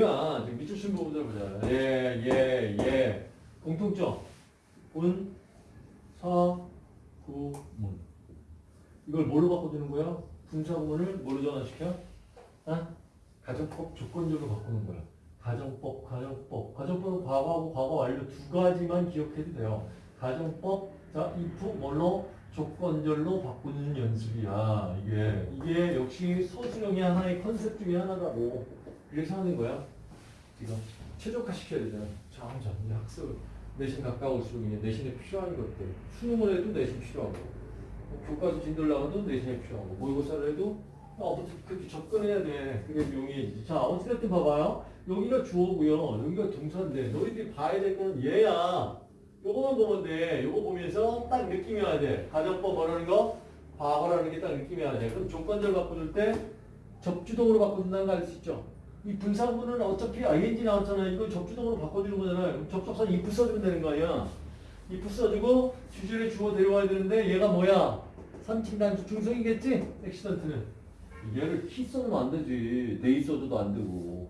뭐야? 밑줄 친 부분들 보자. 예, 예, 예. 공통점. 분, 사, 구, 문. 이걸 뭘로 바꿔주는 거야? 분사구문을 뭘로 전환시켜? 아? 가정법 조건적으로 바꾸는 거야. 가정법, 가정법. 가정법은 과거하고 과거 완료 두 가지만 기억해도 돼요. 가정법, 자, if 뭘로? 조건절로 바꾸는 연습이야. 이게, 이게 역시 서술형의 하나의 컨셉 중에 하나라고. 그래서 하는 거야. 지금 최적화 시켜야 되잖아. 점점 학습 내신 가까울수록 이제 내신에 필요한 것들. 수능을 해도 내신 필요하고, 뭐 교과서 진도를 나가도 내신에 필요하고, 모의고사를 해도 아무튼 그렇게 접근해야 돼. 그게 용이해지지. 자, 어찌됐든 봐봐요. 여기가 주어고요. 여기가 동사인데 너희들이 봐야 될 거는 얘야. 요거만 보면 돼. 요거 보면서 딱 느낌이 와야 돼. 가정법 뭐라는 거? 과거라는 게 딱 느낌이 와야 돼. 그럼 조건절 바꿔줄 때 접주동으로 바꿔준다는 거 알 수 있죠? 이 분사구는 어차피 ing 나왔잖아. 이거 접주동으로 바꿔주는 거잖아요. 접속사 if 써주면 되는 거 아니야? if 써주고 주절에 주어 데려와야 되는데 얘가 뭐야? 3인칭 단수 중성이겠지? accident는. 얘를 he 쓰면 안 되지. they 써줘도 안 되고.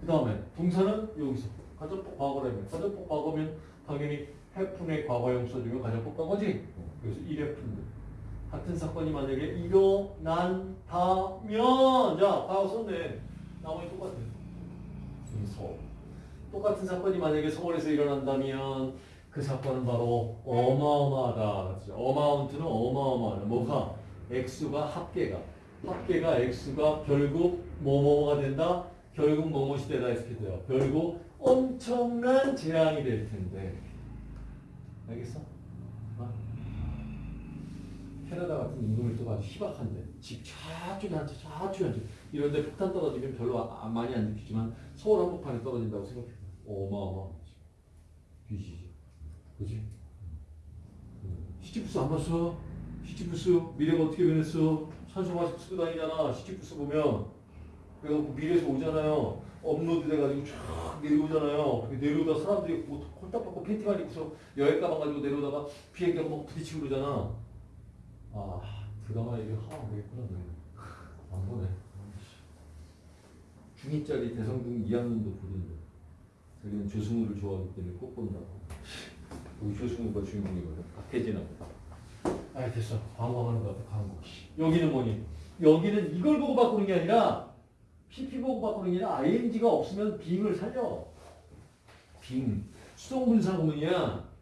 그 다음에 동사는 여기서 가정법 과거라면 가정법 과거면 당연히 happen의 과거형 써주면 가정법 과거지. 그래서 1해fun들. 같은 사건이 만약에 일어난다면 자 과거 썼네. 나머지 똑같아. 이 서. 똑같은 사건이 만약에 서울에서 일어난다면 그 사건은 바로 어마어마하다. 어마운트는 어마어마하다. 뭐가? 액수가 합계가. 합계가 액수가 결국 뭐뭐가 된다? 결국 뭐뭐시 되다 이렇게 돼요. 결국 엄청난 재앙이 될 텐데. 알겠어? 어? 캐나다 같은 인구밀도가 아주 희박한데 집 채, 저쪽에 한 채. 이런데 폭탄 떨어지면 별로 아- 많이 안 느끼지만 서울 한복판에 떨어진다고 생각해. 어마어마하지. 빚이지. 그지? 시티부스 안 봤어? 시티부스 미래가 어떻게 변했어? 산소 마스크 쓰고 다니잖아. 시티부스 보면 그래갖고 미래에서 오잖아요. 업로드 돼가지고 쫙 내려오잖아요. 내려오다 사람들이 뭐 홀딱 벗고 팬티만 입고서 여행 가방 가지고 내려오다가 비행기 한번 부딪히고 그러잖아. 아 드라마 얘기 하면 안 되겠구나 너희는. 안 보네. 중2짜리 대성중 2학년도 보던데. 자기는 조승우를 좋아하기 때문에 꼭 본다고. 여기 조승우가 주인공이거든. 박혜진하고. 아 됐어. 광고하는 거 같아 광고. 여기는 뭐니? 여기는 이걸 보고 바꾸는 게 아니라 PP 보고 바꾸는 게 아니라 ing가 없으면 빙을 살려. Being. 수동분사 구문이야.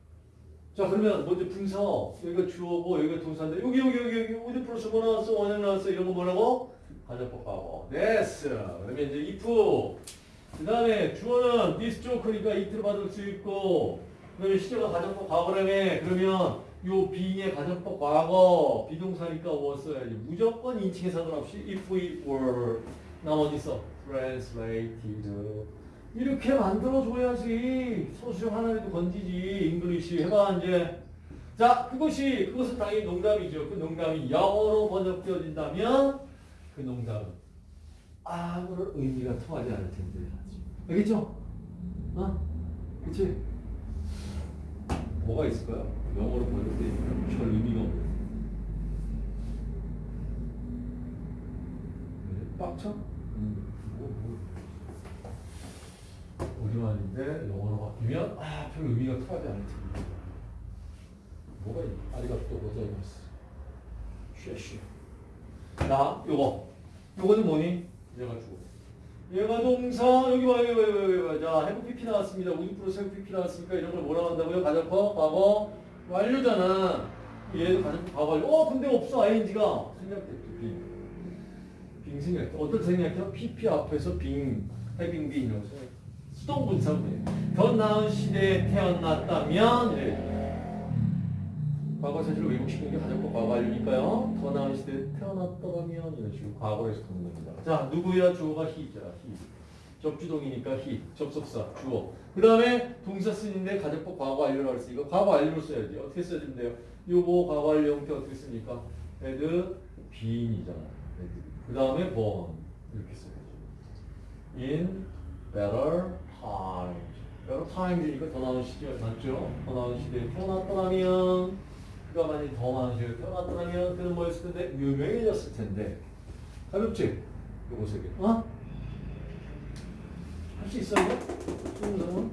자 그러면 먼저 분사 여기가 주어고 여기가 동사인데 여기 여기 여기 여기 would 플러스 뭐 나왔어? 원형 나왔어? 이런 거 뭐라고? 과거. 됐어. 그러면 이제 if. 그 다음에 주어는 this joke니까 it로 받을 수 있고 그다음에 시제가 가정법 과거라며 그러면 요 being의 가정법 과거 be동사니까 was 써야지? 무조건 인칭에 상관없이 if it were. 나머지 써 translated 이렇게 만들어줘야지 소수형 하나라도 건지지 English 해봐 이제 자 그것이 그것은 당연히 농담이죠 그 농담이 영어로 번역되어진다면 그 농담은 아무런 의미가 통하지 않을 텐데 알겠죠? 어? 그치? 뭐가 있을까요? 영어로 번역되니까 별 의미가 왜? 빡쳐? 음, 뭐, 뭐. 우리 말인데 영어로 바뀌면 아, 별 의미가 통하지 않을 텐데 뭐가 있나? 아리가또 고자이마스 쉬쉬 나 요거 요거는 뭐니? 얘가 주어 얘가 동사 여기 봐 여기 봐 여기 봐. 자 해부 PP 나왔습니다. 우주 프로스 해부 PP 나왔으니까 이런 걸 뭐라고 한다고요? 가정법 과거 완료잖아. 얘도 가정법 과거 완료. 어 근데 없어 ing가 생략됐죠 빙. 빙 생략. 어떤 생략이요? PP 앞에서 빙 해빙 빙 이런 거 생략. 수동분사네. 더 나은 시대에 태어났다면 이래. 과거 사실을 왜곡시키는 게 가정법 과거 완료니까요. 더 나은 시대에 태어났더라면 이런 식으로 과거에서 듣는 겁니다. 자, 누구야? 주어가 he자. he. 접주동이니까 he. 접속사, 주어. 그 다음에 동사 쓰는데 가정법 과거 완료라고 했으니까 과거 완료로 써야지. 어떻게 써주면 돼요? 요거 과거 완료 형태 어떻게 씁니까? had been이잖아. 그 다음에 born. 이렇게 써야죠. in better 그러니까 타임이니까 더 나은 시절 맞죠? 더 나은 시대에 태어났더라면 그가 만약 더 많은 시대에 태어났더라면 그는 뭐였을 텐데? 유명해졌을 텐데 가볍지? 요거 세개 어? 할 수 있어요? 응.